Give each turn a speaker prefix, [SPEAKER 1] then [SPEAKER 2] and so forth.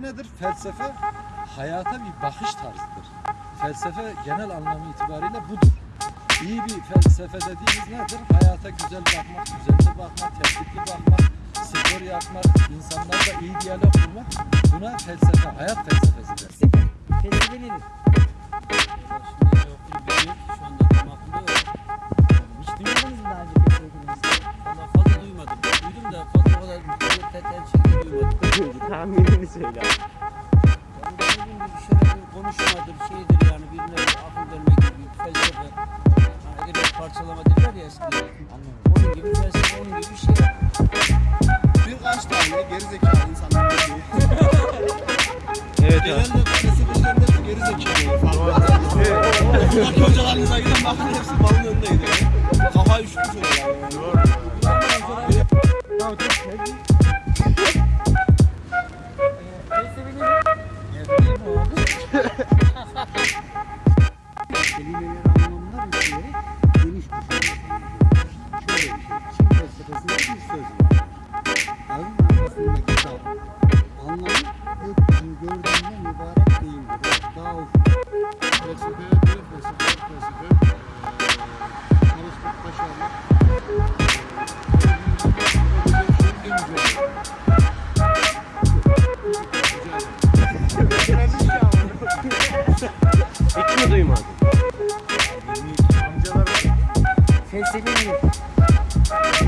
[SPEAKER 1] felsefe nedir? Felsefe hayata bir bakış tarzıdır. Felsefe genel anlamı itibariyle budur. İyi bir felsefe dediğimiz nedir? Hayata güzel bakmak, düzenli bakmak, tertipli bakmak, spor yapmak, insanlarla iyi diyalog kurmak. Buna felsefe, hayat felsefesi
[SPEAKER 2] der. Felsefe nedir? Hiç duymadınız mı daha önce felsefe kelimesini?
[SPEAKER 3] Valla fazla duymadım. Duydum da fazla o kadar
[SPEAKER 4] Tahminini söyle. Yani
[SPEAKER 3] dediğim gibi şöyle bir konuşmadır, şeydir yani birine akıl verme gibi felsefe. Yani öyle parçalama derler ya eskiden. Onun gibi felsefe, onun gibi bir şey.
[SPEAKER 5] Birkaç tane gerizekalı insanlar var.
[SPEAKER 4] Evet abi. Genelde
[SPEAKER 5] felsefecilerin hepsi gerizekalı. Farklı. Buradaki hocalarınıza giden bakın hepsi balın önündeydi. Kafayı üşütmüş oluyorlar.
[SPEAKER 2] Felsefe
[SPEAKER 6] kelimeler anlamlar üzere geniş düşünüyor. Şöyle bir şey. Çin felsefesinde bir söz var. Dağın arkasındaki dağ. Anlamı gökyüzünü gördüğünde mübarek değildir. Dağ ufuk.
[SPEAKER 7] Felsefe, bir felsefe, felsefe.
[SPEAKER 8] Çalışmak, başarmak.
[SPEAKER 7] En güzel.
[SPEAKER 4] Hiç mi duymadın?
[SPEAKER 2] Tem que.